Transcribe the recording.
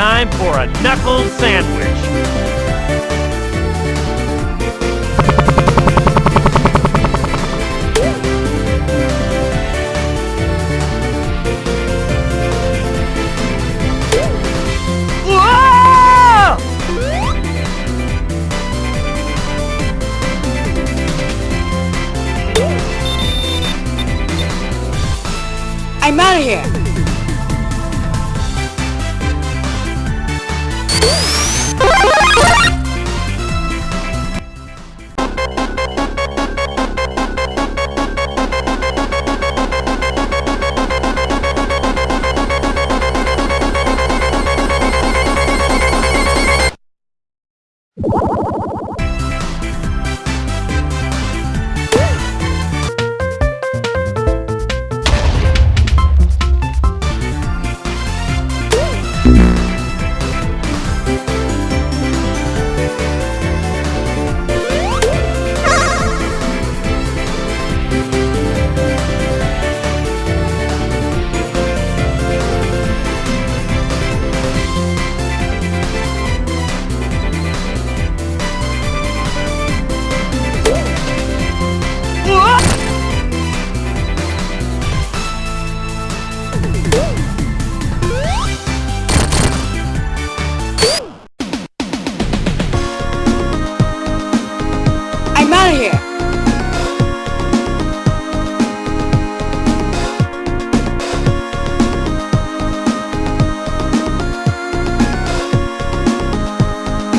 time for a knuckle sandwich. I'm out of here. Thank mm -hmm. you.